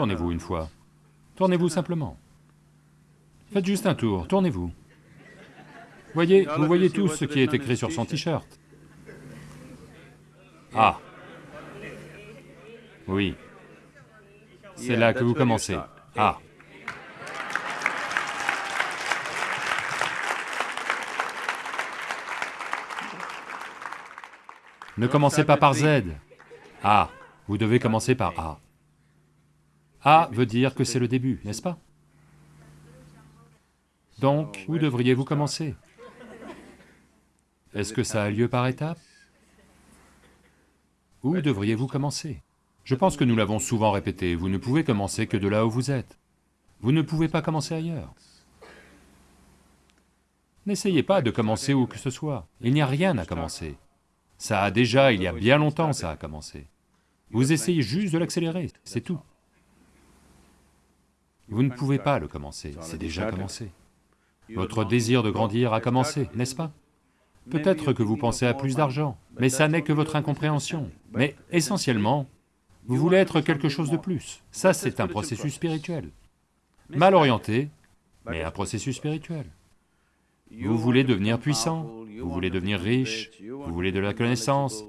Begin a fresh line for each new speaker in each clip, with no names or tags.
Tournez-vous une fois. Tournez-vous simplement. Faites juste un tour, tournez-vous. Voyez, vous voyez tous ce qui est écrit sur son t-shirt. Ah Oui. C'est là que vous commencez. Ah Ne commencez pas par Z. A. Vous devez commencer par A. A veut dire que c'est le début, n'est-ce pas? Donc, où devriez-vous commencer? Est-ce que ça a lieu par étapes? Où devriez-vous commencer? Je pense que nous l'avons souvent répété, vous ne pouvez commencer que de là où vous êtes. Vous ne pouvez pas commencer ailleurs. N'essayez pas de commencer où que ce soit, il n'y a rien à commencer. Ça a déjà, il y a bien longtemps, ça a commencé. Vous essayez juste de l'accélérer, c'est tout. Vous ne pouvez pas le commencer, c'est déjà commencé. Votre désir de grandir a commencé, n'est-ce pas Peut-être que vous pensez à plus d'argent, mais ça n'est que votre incompréhension. Mais essentiellement, vous voulez être quelque chose de plus. Ça, c'est un processus spirituel. Mal orienté, mais un processus spirituel. Vous voulez devenir puissant, vous voulez devenir riche, vous voulez de la connaissance,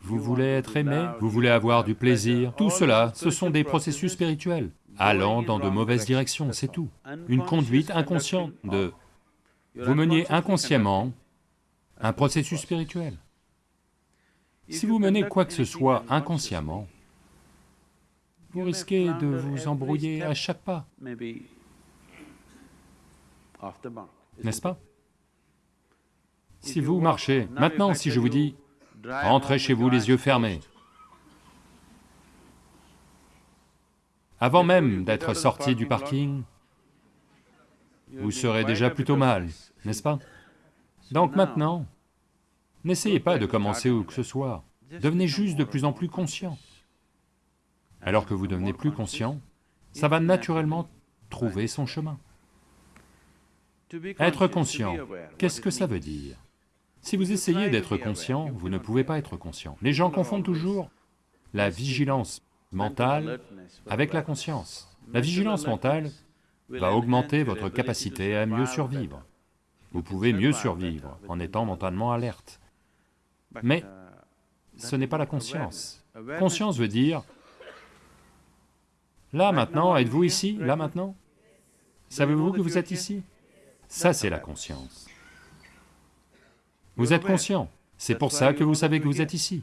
vous voulez être aimé, vous voulez avoir du plaisir, tout cela, ce sont des processus spirituels, allant dans de mauvaises directions, c'est tout. Une conduite inconsciente de... Vous meniez inconsciemment un processus spirituel. Si vous menez quoi que ce soit inconsciemment, vous risquez de vous embrouiller à chaque pas n'est-ce pas? Si vous marchez, maintenant si je vous dis, rentrez chez vous les yeux fermés, avant même d'être sorti du parking, vous serez déjà plutôt mal, n'est-ce pas? Donc maintenant, n'essayez pas de commencer où que ce soit, devenez juste de plus en plus conscient. Alors que vous devenez plus conscient, ça va naturellement trouver son chemin. Être conscient, qu'est-ce que ça veut dire? Si vous essayez d'être conscient, vous ne pouvez pas être conscient. Les gens confondent toujours la vigilance mentale avec la conscience. La vigilance mentale va augmenter votre capacité à mieux survivre. Vous pouvez mieux survivre en étant mentalement alerte. Mais ce n'est pas la conscience. Conscience veut dire, là maintenant, êtes-vous ici, là maintenant? Savez-vous que vous êtes ici? Ça, c'est la conscience. Vous êtes conscient, c'est pour ça que vous savez que vous êtes ici.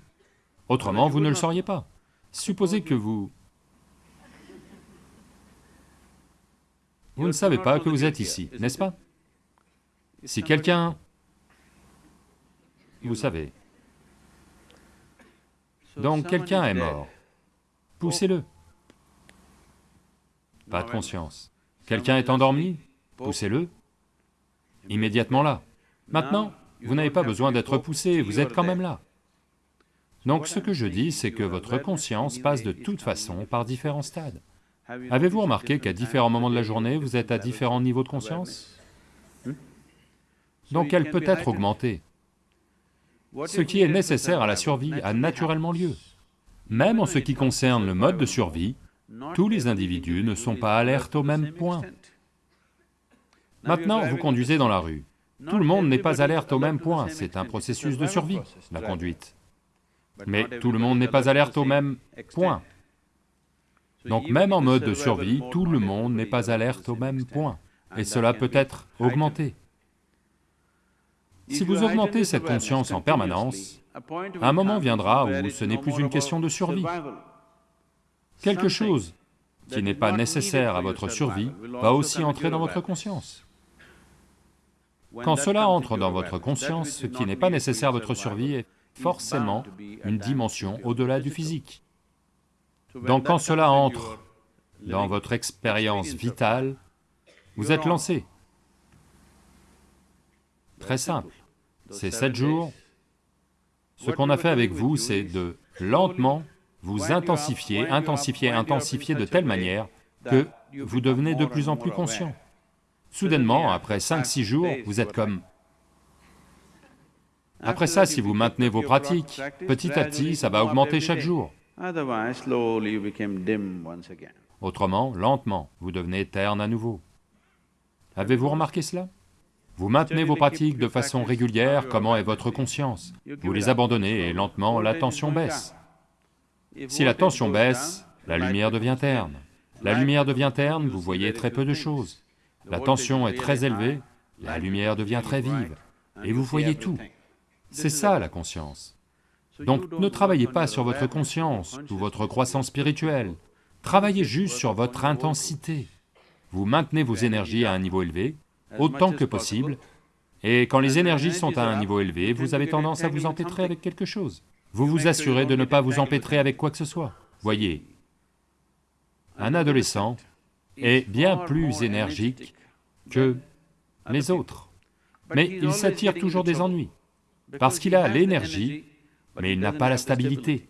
Autrement, vous ne le sauriez pas. Supposez que vous... Vous ne savez pas que vous êtes ici, n'est-ce pas Si quelqu'un... Vous savez. Donc quelqu'un est mort. Poussez-le. Pas de conscience. Quelqu'un est endormi, poussez-le immédiatement là. Maintenant, vous n'avez pas besoin d'être poussé, vous êtes quand même là. Donc ce que je dis, c'est que votre conscience passe de toute façon par différents stades. Avez-vous remarqué qu'à différents moments de la journée, vous êtes à différents niveaux de conscience? Donc elle peut être augmentée. Ce qui est nécessaire à la survie a naturellement lieu. Même en ce qui concerne le mode de survie, tous les individus ne sont pas alertes au même point. Maintenant, vous conduisez dans la rue. Tout le monde n'est pas alerte au même point, c'est un processus de survie, la conduite. Mais tout le monde n'est pas alerte au même point. Donc même en mode de survie, tout le monde n'est pas alerte au même point, et cela peut être augmenté. Si vous augmentez cette conscience en permanence, un moment viendra où ce n'est plus une question de survie. Quelque chose qui n'est pas nécessaire à votre survie va aussi entrer dans votre conscience. Quand cela entre dans votre conscience, ce qui n'est pas nécessaire à votre survie est forcément une dimension au-delà du physique. Donc quand cela entre dans votre expérience vitale, vous êtes lancé. Très simple, c'est sept jours. Ce qu'on a fait avec vous, c'est de lentement vous intensifier, intensifier, intensifier de telle manière que vous devenez de plus en plus conscient. Soudainement, après 5-6 jours, vous êtes comme... Après ça, si vous maintenez vos pratiques, petit à petit, ça va augmenter chaque jour. Autrement, lentement, vous devenez terne à nouveau. Avez-vous remarqué cela? Vous maintenez vos pratiques de façon régulière, comment est votre conscience? Vous les abandonnez et lentement la tension baisse. Si la tension baisse, la lumière devient terne. La lumière devient terne, vous voyez très peu de choses. La tension est très élevée, la lumière devient très vive, et vous voyez tout. C'est ça la conscience. Donc ne travaillez pas sur votre conscience ou votre croissance spirituelle, travaillez juste sur votre intensité. Vous maintenez vos énergies à un niveau élevé, autant que possible, et quand les énergies sont à un niveau élevé, vous avez tendance à vous empêtrer avec quelque chose. Vous vous assurez de ne pas vous empêtrer avec quoi que ce soit. Voyez, un adolescent est bien plus énergique que les autres, mais il s'attire toujours des ennuis, parce qu'il a l'énergie, mais il n'a pas la stabilité.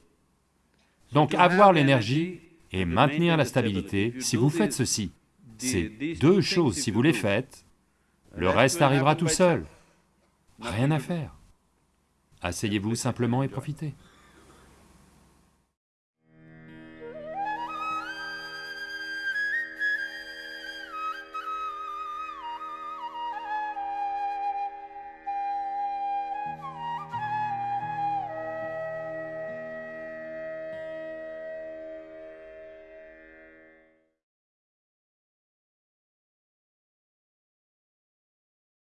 Donc avoir l'énergie et maintenir la stabilité, si vous faites ceci, ces deux choses, si vous les faites, le reste arrivera tout seul. Rien à faire. Asseyez-vous simplement et profitez.